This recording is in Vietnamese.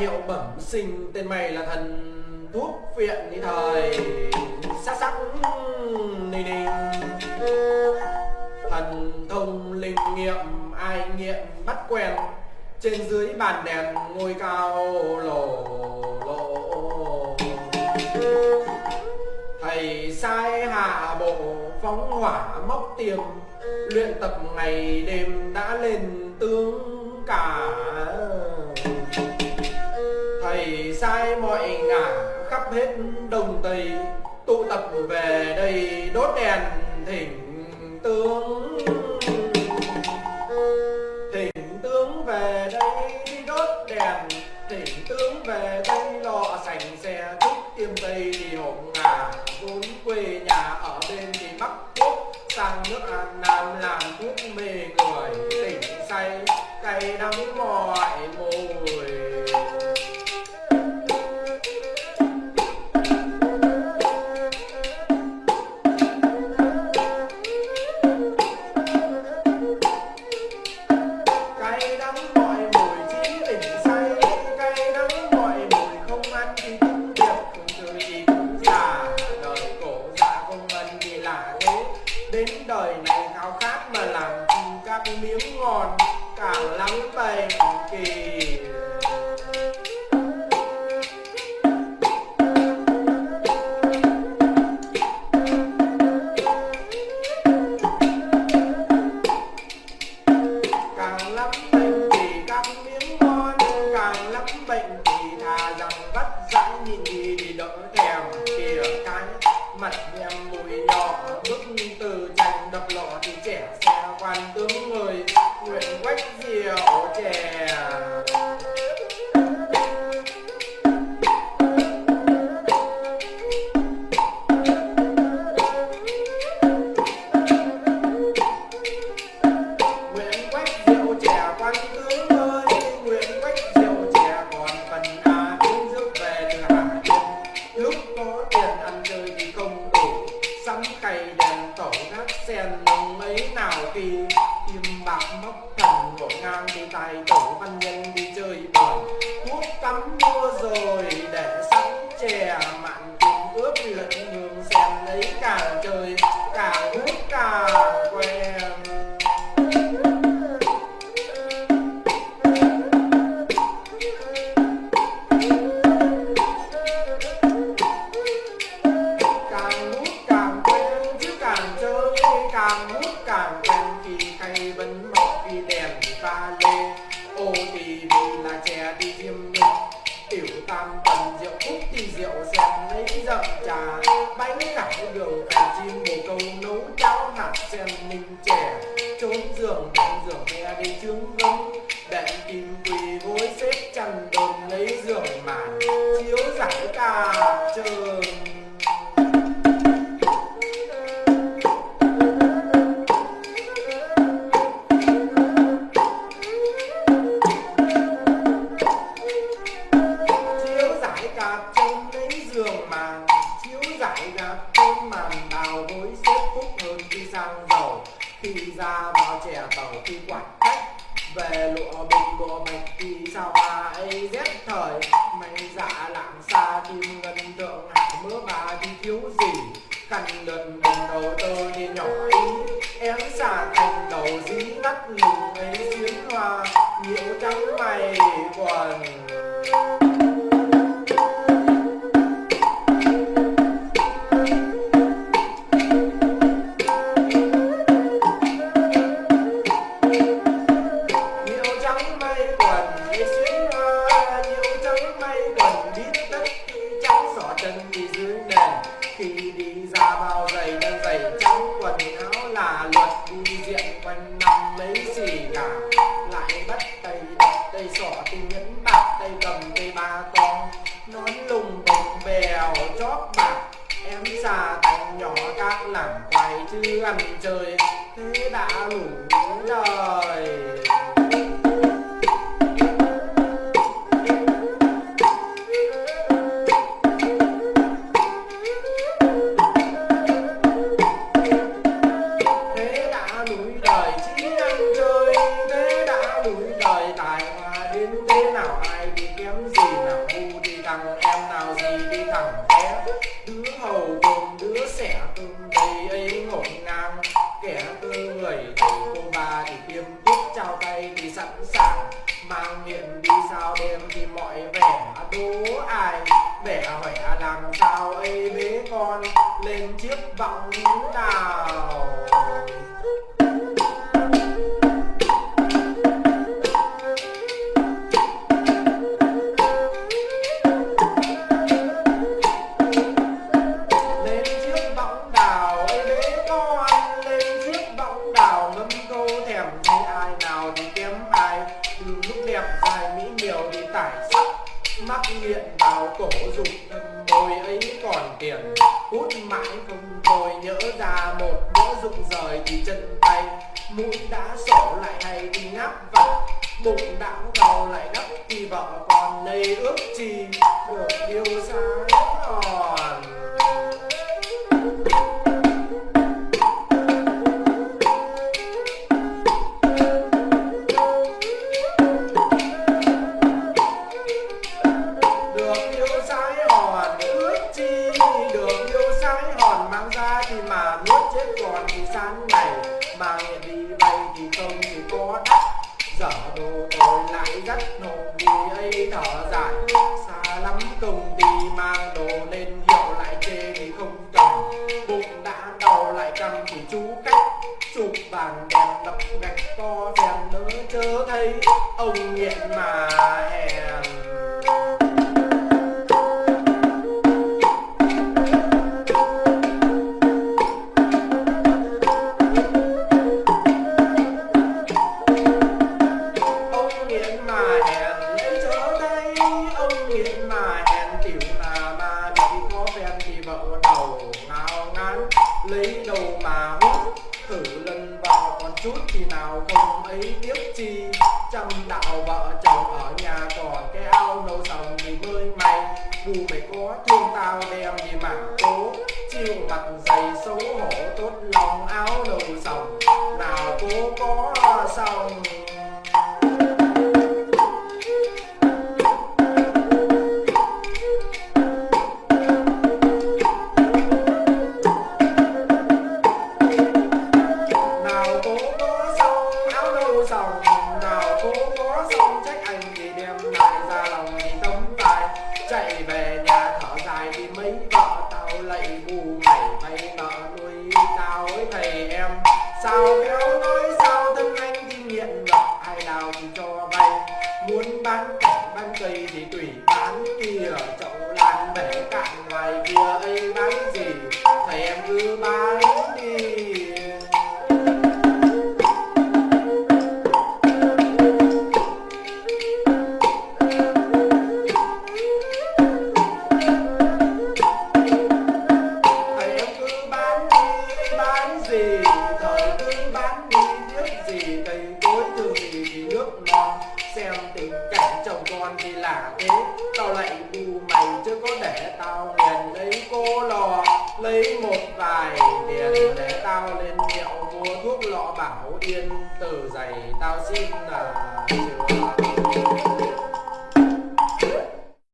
hiệu bẩm sinh tên mày là thần thuốc viện đi thời. Sắc sắc ninh ninh thần thông linh nghiệm, ai nghiệm bắt quen. Trên dưới bàn đèn ngôi cao lồ lộ thầy sai hạ bộ, phóng hỏa móc tiềm. Luyện tập ngày đêm đã lên tướng cả. Ngả hết đồng tây. Tụ tập về đây đốt đèn thỉnh tướng. Thỉnh tướng về đây. Càng lắm bệnh kỳ. Càng lắm bệnh thì các miếng ngon càng lắm bệnh thì thà rằng vắt dãi nhìn đi thì đỡ thèm kìa cái mặt tiền mấy nào kỳ Kim bạc móc thần ngộ ngang đi tài tổ văn nhân đi chơi bời. Thuốc cắm mua rồi ba pha lê ô thì vì là chè đi diêm mình, tiểu tam tần rượu cúc thì rượu xem lấy dậm trà. Bánh cải đường cành chim bồ câu nấu cháo hạt sen ninh chè. Trốn giường đệm giường nghe đi trướng gấm. Đệm kim quỳ gối xếp chăn đồn lấy giường màn. Chiếu giải ca trơn chiếu giải trên lấy giường màn, chiếu giải gạp trên màn đào bối xếp phúc hơn khi sang giàu. Khi ra vào trẻ tàu, khi quạt khách, về lụa bình bộ bạch, thì sao bà ấy rét thời? Mày dạ lạng xa kim ngân tượng hạ mưa bà thì thiếu gì? Cần lượt mình đầu tơ đi nhỏ ý em xả thành đầu dí lắc lùng Khi đi ra bao giày đơn giày trắng quần áo là luật, đi diện quanh năm mấy gì cả. Lại bắt tay đập tay sỏ tay nhẫn bạc tay cầm tay ba con. Nón lùng bồng bèo, chóp bạc, Em xà thành nhỏ các làm quay chứ ăn chơi. Thế đã đủ lời sẵn sàng mang miệng đi sao đêm thì mọi vẻ đố ai? Vẻ hỏe làm sao ấy bế con? Lên chiếc vọng nào mắc nghiện vào cổ dục môi ấy còn tiền. Hút mãi không thôi nhớ ra một bữa rụng rời thì chân tay mũi đã sổ lại hay đi ngáp vặt. Bụng đã đau lại đắp thì vợ, còn nây ước chi được yêu sáng được yêu sái hòn ước chi được yêu sái hòn, mang ra thì mà nuốt chết còn thì sáng này. Mà nghiện đi bay thì không thì có đắt dở đồ tôi lại dắt nộp vì ấy thở dài. Xa lắm công ty mang đồ lên hiệu lại chê thì không cần. Bụng đã đau lại cầm thì chú cách chụp bàn đèn đập gạch to đèn nỡ chớ thấy. Ông nghiện mà hèn lấy đầu mà hút, thử lần vào còn chút thì nào không ấy tiếc chi. Trăm đạo vợ chồng ở nhà còn cái ao nấu sòng thì mới may dù mày có thương tao đem đi mà cố. Chiêu mặt dày xấu hổ tốt lòng áo nấu sòng. Nào cố có xong. Nào thì cho vay muốn bán con thì là thế tao lại bù mày chứ có để tao liền lấy cô lò, lấy một vài tiền để tao lên hiệu mua thuốc lọ bảo yên, từ giày tao xin là chưa.